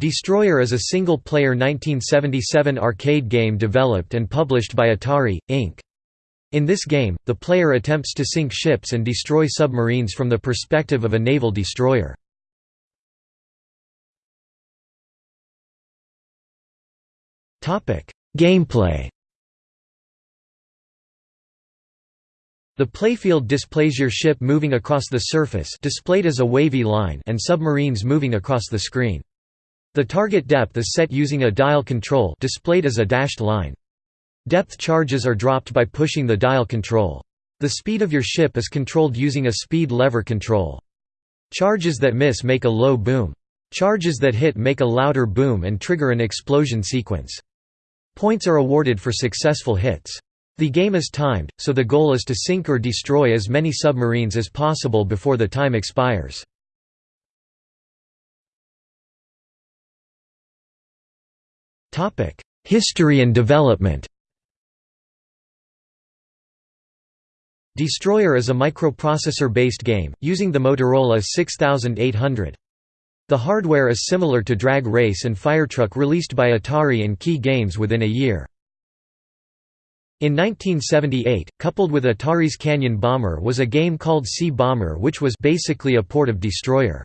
Destroyer is a single-player 1977 arcade game developed and published by Atari, Inc. In this game, the player attempts to sink ships and destroy submarines from the perspective of a naval destroyer. Gameplay The playfield displays your ship moving across the surface displayed as a wavy line and submarines moving across the screen. The target depth is set using a dial control displayed as a dashed line. Depth charges are dropped by pushing the dial control. The speed of your ship is controlled using a speed lever control. Charges that miss make a low boom. Charges that hit make a louder boom and trigger an explosion sequence. Points are awarded for successful hits. The game is timed, so the goal is to sink or destroy as many submarines as possible before the time expires. History and development Destroyer is a microprocessor-based game, using the Motorola 6800. The hardware is similar to Drag Race and Firetruck released by Atari and Kee Games within a year. In 1978, coupled with Atari's Canyon Bomber was a game called Sea Bomber which was basically a port of Destroyer.